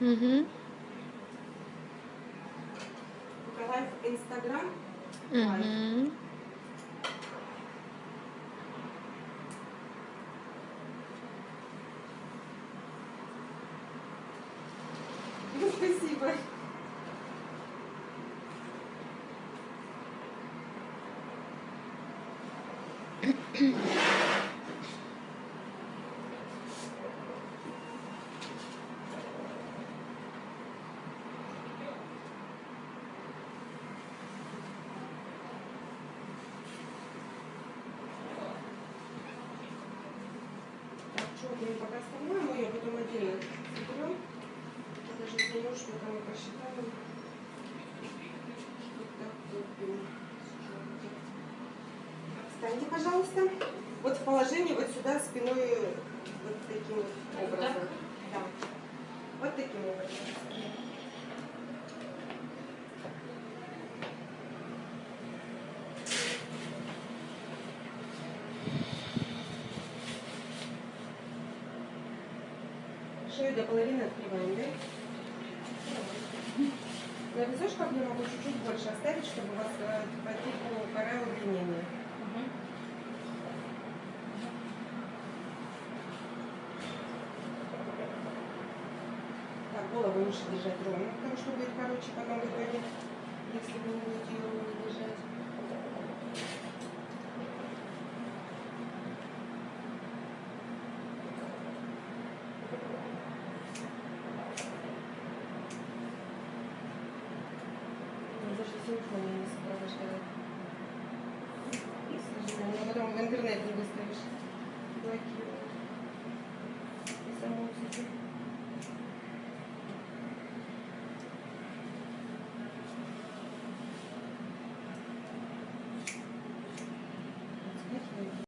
Угу. Николаев Инстаграм. Угу. Ну, спасибо. Так, что, мы пока оставляем, мы ее потом отдельно соберем. Даже там мы посчитаем. Вот так вот. Встаньте, пожалуйста. Вот в положении вот сюда спиной вот таким вот образом. Да. Вот таким образом. Шею до половины открываем, да? На височках я могу чуть-чуть больше оставить, чтобы у вас э, по типу кора удлинения. Так, голову лучше держать ровно, потому что будет короче потом в итоге, если вы будете ее ровно держать. Я даже телефон не сопровождаю. К сожалению, а потом в интернет не выставишь. Блокирую.